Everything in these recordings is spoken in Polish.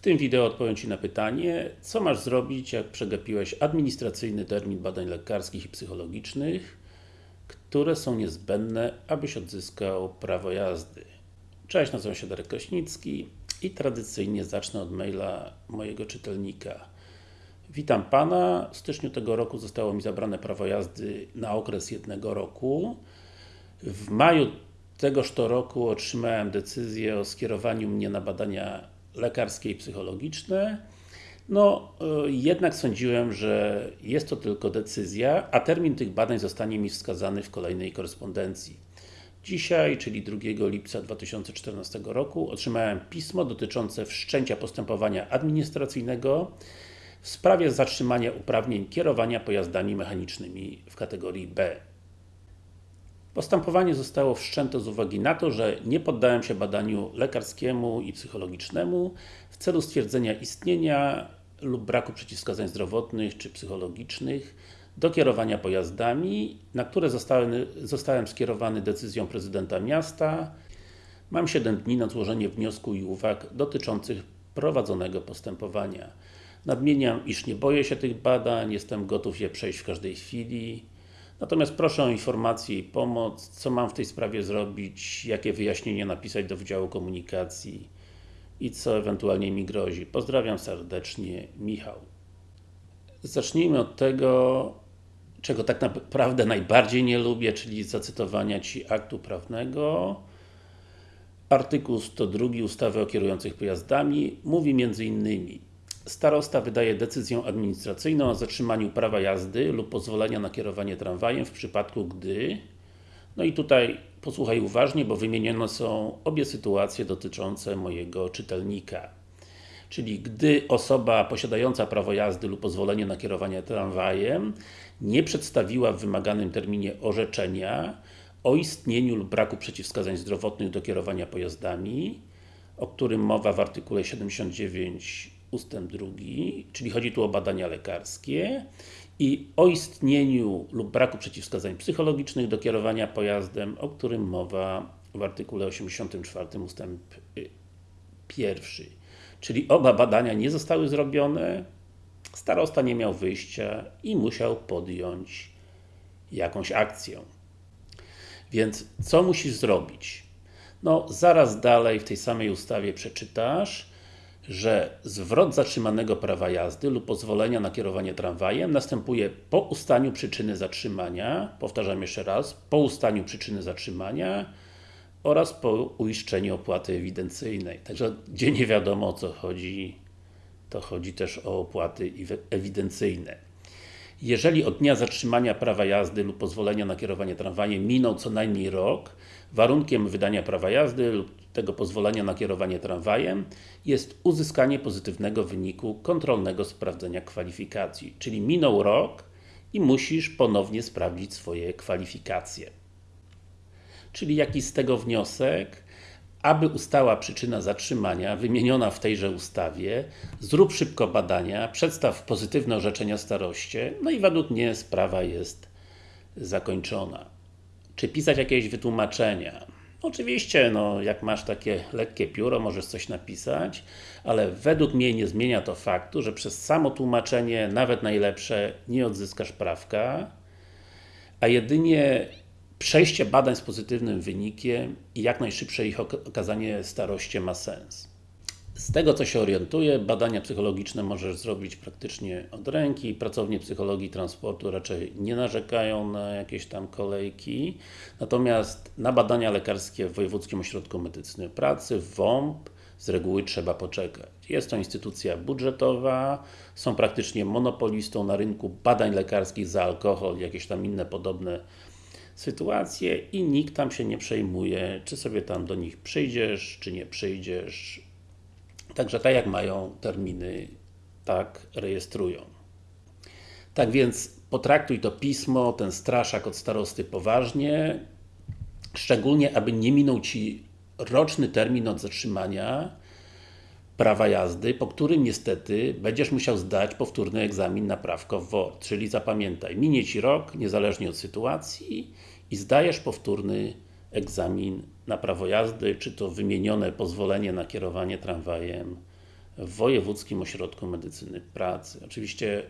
tym wideo odpowiem Ci na pytanie, co masz zrobić, jak przegapiłeś administracyjny termin badań lekarskich i psychologicznych, które są niezbędne, abyś odzyskał prawo jazdy. Cześć, nazywam się Darek Kraśnicki i tradycyjnie zacznę od maila mojego czytelnika. Witam Pana, w styczniu tego roku zostało mi zabrane prawo jazdy na okres jednego roku. W maju tegoż to roku otrzymałem decyzję o skierowaniu mnie na badania lekarskie i psychologiczne. No, y, jednak sądziłem, że jest to tylko decyzja, a termin tych badań zostanie mi wskazany w kolejnej korespondencji. Dzisiaj, czyli 2 lipca 2014 roku, otrzymałem pismo dotyczące wszczęcia postępowania administracyjnego w sprawie zatrzymania uprawnień kierowania pojazdami mechanicznymi w kategorii B. Postępowanie zostało wszczęte z uwagi na to, że nie poddałem się badaniu lekarskiemu i psychologicznemu w celu stwierdzenia istnienia lub braku przeciwwskazań zdrowotnych czy psychologicznych do kierowania pojazdami, na które zostałem, zostałem skierowany decyzją prezydenta miasta. Mam 7 dni na złożenie wniosku i uwag dotyczących prowadzonego postępowania. Nadmieniam, iż nie boję się tych badań, jestem gotów je przejść w każdej chwili. Natomiast proszę o informację i pomoc, co mam w tej sprawie zrobić, jakie wyjaśnienie napisać do Wydziału Komunikacji i co ewentualnie mi grozi. Pozdrawiam serdecznie, Michał. Zacznijmy od tego, czego tak naprawdę najbardziej nie lubię, czyli zacytowania Ci aktu prawnego. Artykuł 102 ustawy o kierujących pojazdami mówi m.in. Starosta wydaje decyzję administracyjną o zatrzymaniu prawa jazdy lub pozwolenia na kierowanie tramwajem w przypadku, gdy no i tutaj posłuchaj uważnie, bo wymienione są obie sytuacje dotyczące mojego czytelnika. Czyli gdy osoba posiadająca prawo jazdy lub pozwolenie na kierowanie tramwajem nie przedstawiła w wymaganym terminie orzeczenia o istnieniu lub braku przeciwwskazań zdrowotnych do kierowania pojazdami, o którym mowa w artykule 79 ustęp drugi, czyli chodzi tu o badania lekarskie i o istnieniu lub braku przeciwwskazań psychologicznych do kierowania pojazdem, o którym mowa w artykule 84 ustęp y, pierwszy. Czyli oba badania nie zostały zrobione, starosta nie miał wyjścia i musiał podjąć jakąś akcję. Więc co musisz zrobić? No, zaraz dalej w tej samej ustawie przeczytasz, że zwrot zatrzymanego prawa jazdy lub pozwolenia na kierowanie tramwajem następuje po ustaniu przyczyny zatrzymania, powtarzam jeszcze raz, po ustaniu przyczyny zatrzymania oraz po uiszczeniu opłaty ewidencyjnej. Także gdzie nie wiadomo o co chodzi, to chodzi też o opłaty ewidencyjne. Jeżeli od dnia zatrzymania prawa jazdy lub pozwolenia na kierowanie tramwajem minął co najmniej rok, warunkiem wydania prawa jazdy lub tego pozwolenia na kierowanie tramwajem jest uzyskanie pozytywnego wyniku kontrolnego sprawdzenia kwalifikacji. Czyli minął rok i musisz ponownie sprawdzić swoje kwalifikacje. Czyli jaki z tego wniosek? Aby ustała przyczyna zatrzymania, wymieniona w tejże ustawie, zrób szybko badania, przedstaw pozytywne orzeczenia staroście, no i według mnie sprawa jest zakończona. Czy pisać jakieś wytłumaczenia? Oczywiście, no, jak masz takie lekkie pióro, możesz coś napisać, ale według mnie nie zmienia to faktu, że przez samo tłumaczenie, nawet najlepsze, nie odzyskasz prawka, a jedynie przejście badań z pozytywnym wynikiem i jak najszybsze ich okazanie staroście ma sens. Z tego co się orientuję, badania psychologiczne możesz zrobić praktycznie od ręki. Pracownie psychologii transportu raczej nie narzekają na jakieś tam kolejki. Natomiast na badania lekarskie w Wojewódzkim Ośrodku Medycyny Pracy, WOMP, z reguły trzeba poczekać. Jest to instytucja budżetowa, są praktycznie monopolistą na rynku badań lekarskich za alkohol i jakieś tam inne podobne sytuacje i nikt tam się nie przejmuje, czy sobie tam do nich przyjdziesz, czy nie przyjdziesz. Także tak jak mają terminy, tak rejestrują. Tak więc potraktuj to pismo, ten straszak od starosty poważnie, szczególnie aby nie minął Ci roczny termin od zatrzymania prawa jazdy, po którym niestety będziesz musiał zdać powtórny egzamin na prawko WOR. Czyli zapamiętaj, minie Ci rok, niezależnie od sytuacji i zdajesz powtórny egzamin na prawo jazdy, czy to wymienione pozwolenie na kierowanie tramwajem w Wojewódzkim Ośrodku Medycyny Pracy. Oczywiście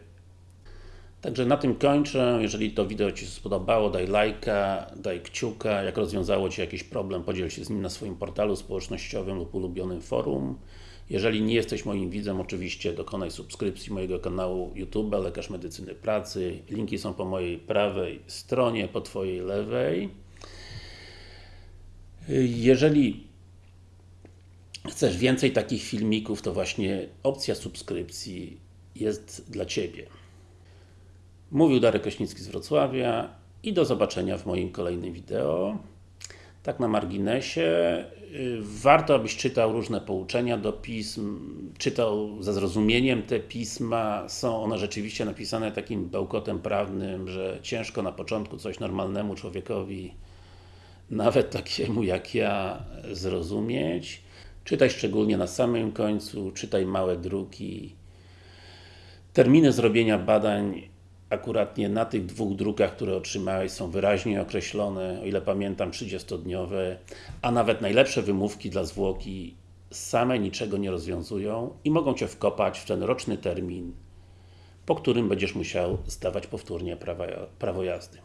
Także na tym kończę. Jeżeli to wideo Ci się spodobało, daj lajka, daj kciuka. Jak rozwiązało Ci jakiś problem, podziel się z nim na swoim portalu społecznościowym lub ulubionym forum. Jeżeli nie jesteś moim widzem, oczywiście dokonaj subskrypcji mojego kanału YouTube Lekarz Medycyny Pracy. Linki są po mojej prawej stronie, po Twojej lewej. Jeżeli chcesz więcej takich filmików, to właśnie opcja subskrypcji jest dla Ciebie. Mówił Darek Kośnicki z Wrocławia i do zobaczenia w moim kolejnym wideo. Tak na marginesie, y, warto abyś czytał różne pouczenia do pism, czytał ze zrozumieniem te pisma, są one rzeczywiście napisane takim bełkotem prawnym, że ciężko na początku coś normalnemu człowiekowi, nawet takiemu jak ja, zrozumieć. Czytaj szczególnie na samym końcu, czytaj małe druki. Terminy zrobienia badań akuratnie na tych dwóch drukach, które otrzymałeś są wyraźnie określone, o ile pamiętam 30-dniowe, a nawet najlepsze wymówki dla zwłoki same niczego nie rozwiązują i mogą Cię wkopać w ten roczny termin, po którym będziesz musiał zdawać powtórnie prawo jazdy.